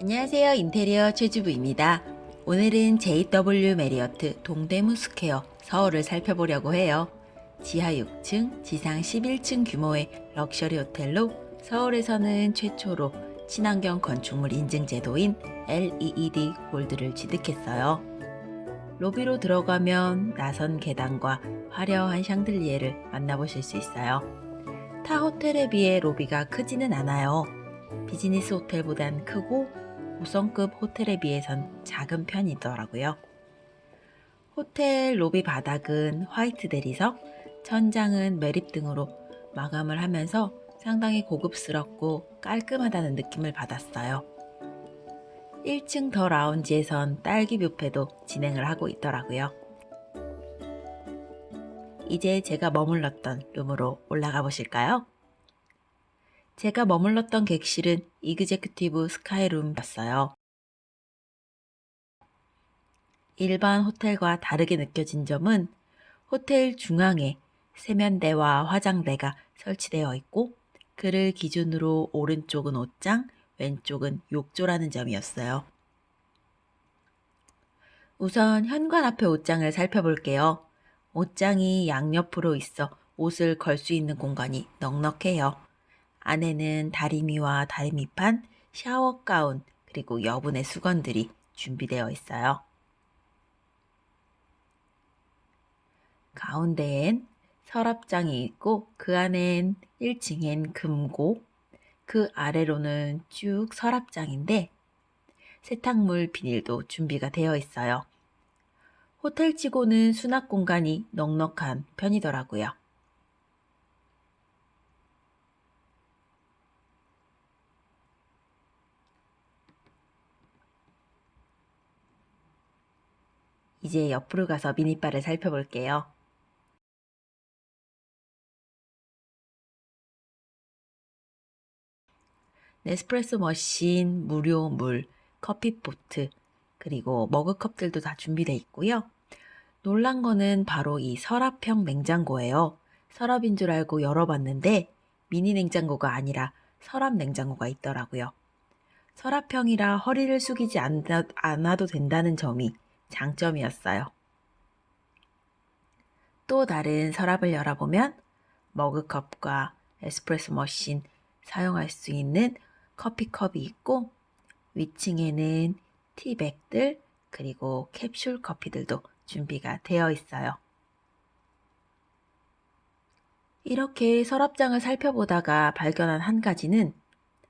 안녕하세요. 인테리어 최주부입니다. 오늘은 JW 메리어트 동대문 스퀘어 서울을 살펴보려고 해요. 지하 6층, 지상 11층 규모의 럭셔리 호텔로 서울에서는 최초로 친환경 건축물 인증 제도인 LEED Gold를 취득했어요. 로비로 들어가면 나선 계단과 화려한 샹들리에를 만나보실 수 있어요. 타 호텔에 비해 로비가 크지는 않아요. 비즈니스 호텔보단 크고 5성급 호텔에 비해선 작은 편이더라고요. 호텔 로비 바닥은 화이트 대리석, 천장은 매립 등으로 마감을 하면서 상당히 고급스럽고 깔끔하다는 느낌을 받았어요. 1층 더 라운지에선 딸기 뷔페도 진행을 하고 있더라고요. 이제 제가 머물렀던 룸으로 올라가 보실까요? 제가 머물렀던 객실은 이그제큐티브 스카이룸이었어요. 일반 호텔과 다르게 느껴진 점은 호텔 중앙에 세면대와 화장대가 설치되어 있고 그를 기준으로 오른쪽은 옷장, 왼쪽은 욕조라는 점이었어요. 우선 현관 앞에 옷장을 살펴볼게요. 옷장이 양옆으로 있어 옷을 걸 수 있는 공간이 넉넉해요. 안에는 다리미와 다리미판, 샤워 가운, 그리고 여분의 수건들이 준비되어 있어요. 가운데엔 서랍장이 있고 그 안엔 1층엔 금고, 그 아래로는 쭉 서랍장인데 세탁물 비닐도 준비가 되어 있어요. 호텔치고는 수납 공간이 넉넉한 편이더라고요. 이제 옆으로 가서 미니바를 살펴볼게요. 네스프레소 머신, 무료 물, 커피포트, 그리고 머그컵들도 다 준비되어 있고요. 놀란 거는 바로 이 서랍형 냉장고예요. 서랍인 줄 알고 열어봤는데 미니 냉장고가 아니라 서랍 냉장고가 있더라고요. 서랍형이라 허리를 숙이지 않아도 된다는 점이 장점이었어요. 또 다른 서랍을 열어보면 머그컵과 에스프레소 머신 사용할 수 있는 커피컵이 있고 위층에는 티백들 그리고 캡슐 커피들도 준비가 되어 있어요. 이렇게 서랍장을 살펴보다가 발견한 한 가지는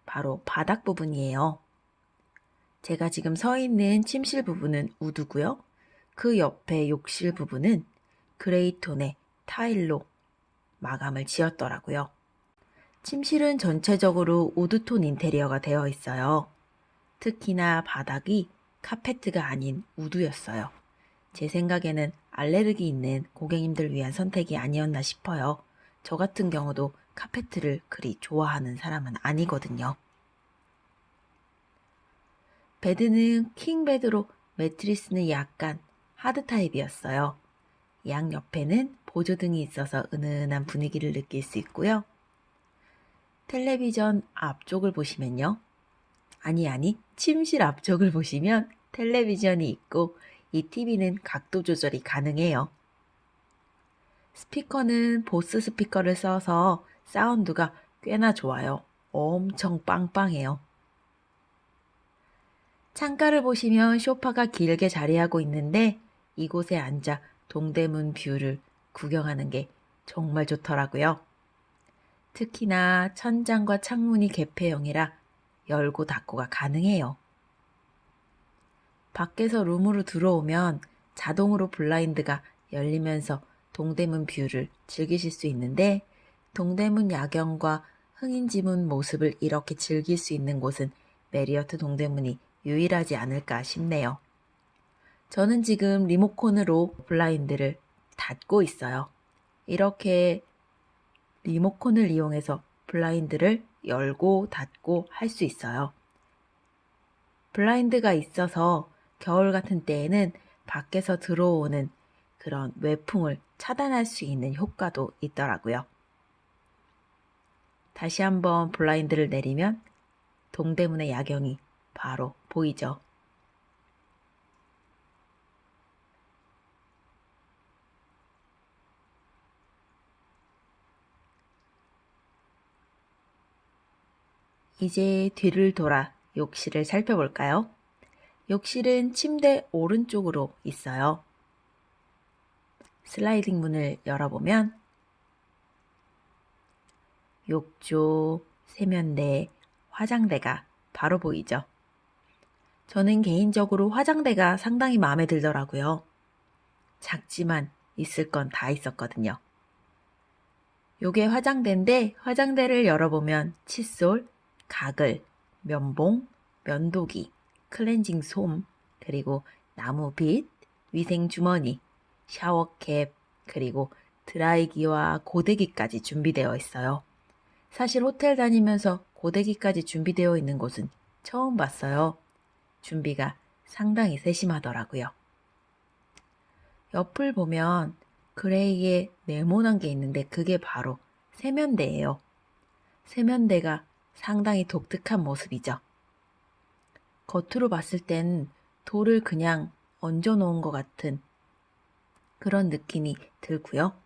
바로 바닥 부분이에요. 제가 지금 서 있는 침실 부분은 우드고요. 그 옆에 욕실 부분은 gray톤의 타일로 마감을 지었더라고요. 침실은 전체적으로 wood톤 인테리어가 되어 있어요. 특히나 바닥이 카페트가 아닌 wood였어요. 제 생각에는 알레르기 있는 고객님들 위한 선택이 아니었나 싶어요. 저 같은 경우도 카페트를 그리 좋아하는 사람은 아니거든요. bed는 king bed로 매트리스는 약간 하드 타입이었어요. 양 옆에는 보조등이 있어서 은은한 분위기를 느낄 수 있고요. 텔레비전 앞쪽을 보시면요. 아니 아니 침실 앞쪽을 보시면 텔레비전이 있고 이 TV는 각도 조절이 가능해요. 스피커는 보스 스피커를 써서 사운드가 꽤나 좋아요. 엄청 빵빵해요. 창가를 보시면 쇼파가 길게 자리하고 있는데 이곳에 앉아 동대문 view를 구경하는 게 정말 좋더라고요. 특히나 천장과 창문이 개폐형이라 열고 닫고가 가능해요. 밖에서 룸으로 들어오면 자동으로 블라인드가 열리면서 동대문 view를 즐기실 수 있는데 동대문 야경과 흥인지문 모습을 이렇게 즐길 수 있는 곳은 메리어트 동대문이 유일하지 않을까 싶네요. 저는 지금 리모컨으로 블라인드를 닫고 있어요. 이렇게 리모컨을 이용해서 블라인드를 열고 닫고 할 수 있어요. 블라인드가 있어서 겨울 같은 때에는 밖에서 들어오는 그런 외풍을 차단할 수 있는 효과도 있더라고요. 다시 한번 블라인드를 내리면 동대문의 야경이 바로 보이죠. 이제 뒤를 돌아 욕실을 살펴볼까요? 욕실은 침대 오른쪽으로 있어요. 슬라이딩 문을 열어보면 욕조, 세면대, 화장대가 바로 보이죠. 저는 개인적으로 화장대가 상당히 마음에 들더라고요. 작지만 있을 건 다 있었거든요. 요게 화장대인데 화장대를 열어보면 칫솔, 가글, 면봉, 면도기, 클렌징 솜, 그리고 나무빗, 위생 주머니, 샤워캡, 그리고 드라이기와 고데기까지 준비되어 있어요. 사실 호텔 다니면서 고데기까지 준비되어 있는 곳은 처음 봤어요. 준비가 상당히 세심하더라고요. 옆을 보면 그레이에 네모난 게 있는데 그게 바로 세면대예요. 세면대가 상당히 독특한 모습이죠. 겉으로 봤을 땐 돌을 그냥 얹어 놓은 것 같은 그런 느낌이 들고요.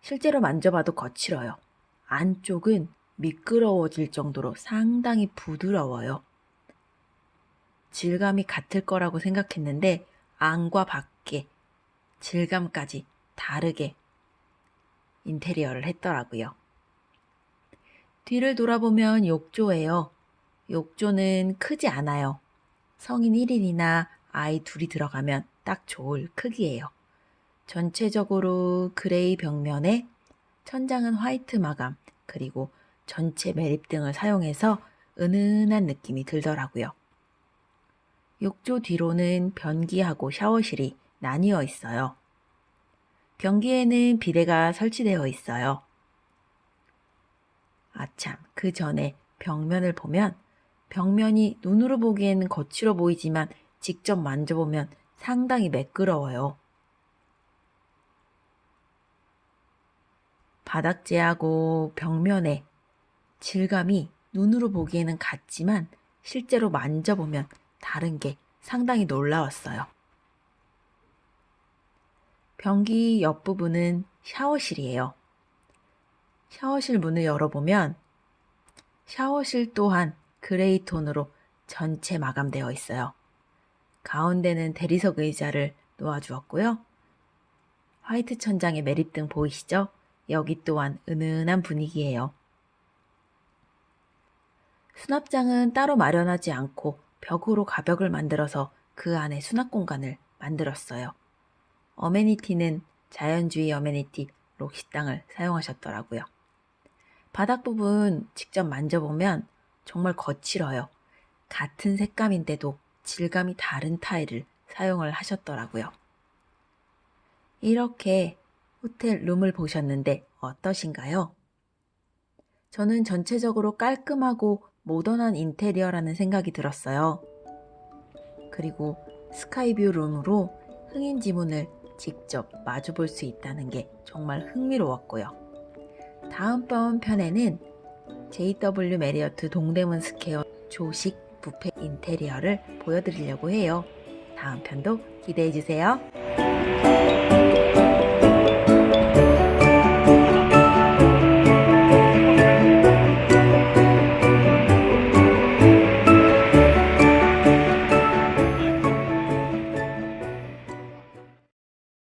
실제로 만져봐도 거칠어요. 안쪽은 미끄러워질 정도로 상당히 부드러워요. 질감이 같을 거라고 생각했는데 안과 밖에 질감까지 다르게 인테리어를 했더라고요. 뒤를 돌아보면 욕조예요. 욕조는 크지 않아요. 성인 1인이나 아이 둘이 들어가면 딱 좋을 크기예요. 전체적으로 gray 벽면에 천장은 white 마감, 그리고 전체 매립 등을 사용해서 은은한 느낌이 들더라고요. 욕조 뒤로는 변기하고 샤워실이 나뉘어 있어요. 변기에는 비데가 설치되어 있어요. 아참, 그 전에 벽면을 보면 벽면이 눈으로 보기에는 거칠어 보이지만 직접 만져보면 상당히 매끄러워요. 바닥재하고 벽면의 질감이 눈으로 보기에는 같지만 실제로 만져보면 다른 게 상당히 놀라웠어요. 변기 옆부분은 샤워실이에요. 샤워실 문을 열어보면 샤워실 또한 gray 톤으로 전체 마감되어 있어요. 가운데는 대리석 의자를 놓아주었고요. white 천장의 매립등 보이시죠? 여기 또한 은은한 분위기예요. 수납장은 따로 마련하지 않고 벽으로 가벽을 만들어서 그 안에 수납 공간을 만들었어요. 어메니티는 자연주의 어메니티 록식당을 사용하셨더라고요. 바닥 부분 직접 만져보면 정말 거칠어요. 같은 색감인데도 질감이 다른 타일을 사용을 하셨더라고요. 이렇게 호텔 룸을 보셨는데 어떠신가요? 저는 전체적으로 깔끔하고 모던한 인테리어라는 생각이 들었어요. 그리고 sky view 룸으로 흥인지문을 직접 마주 볼 수 있다는 게 정말 흥미로웠고요. 다음번 편에는 JW 메리어트 동대문 스퀘어 조식 뷔페 인테리어를 보여드리려고 해요. 다음 편도 기대해주세요.